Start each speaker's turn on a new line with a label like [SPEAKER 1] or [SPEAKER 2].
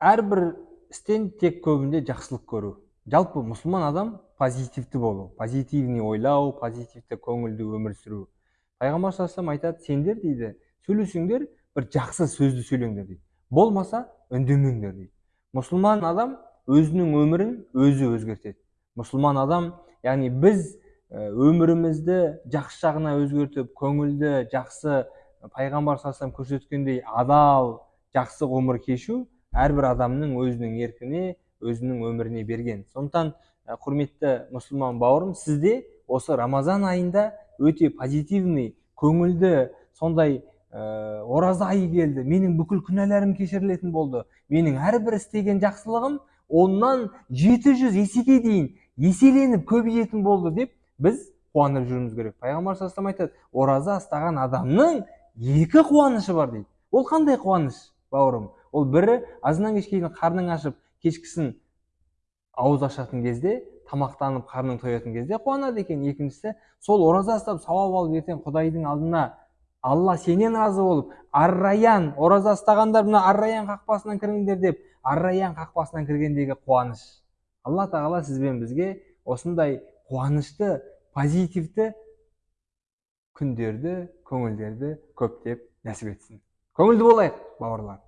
[SPEAKER 1] әрбір істен тек көбінде жақсылық көру. Жалпы мұсылман адам позитивті болу позитивный ойлау позитивті көңілді өмір сүру. Пайғамбар саллаллаху айтады сендер дейді сөйлесеңдер бір жақсы сөзді сөйлеңдер дейді. Болмаса үндемеңдер дейді. Мұсылман адам өзінің өмірін өзі өзгертеді. Мұсылман адам яғни біз өмірімізді жақсы жағына өзгертіп көңілді жақсы пайғамбар саллаллаху көрсеткендей адал жақсы ғұмыр кешу әрбір адамның өзінің еркіне өзінің өміріне берген. Сондықтан құрметті мұсылман бауырым сізде осы рамазан айында өте позитивный көңілді сондай ә, ораза айы келді. Менің бүкіл күнәларым кешірілетін болды. Менің әрбір істеген жақсылығым оннан жеті жүз есеге дейін еселеніп көбейетін болды деп біз қуанып жүруіміз керек. Пайғамбар саллаллаху айтады ораза ұстаған адамның екі қуанышы бар дейді. Ол қандай қуаныш бауырым? Ол бірі азаннан кешке дейін қарның ашып кешкісін ауыз ашатын кезде тамақтанып қарның тоятын кезде қуанады екен. Екіншісі сол ораза ұстап сауап алып ертең құдайдың алдына алла сенен разы болып арраян ораза ұстағандар мына арраян қақпасынан кіріңдер деп арраян қақпасынан кіргендегі қуаныш. Алла тағала сіз бен бізге осындай қуанышты позитивті күндерді көңілдерді көптеп нәсіп етсін. Көңілді болайық бауырлар.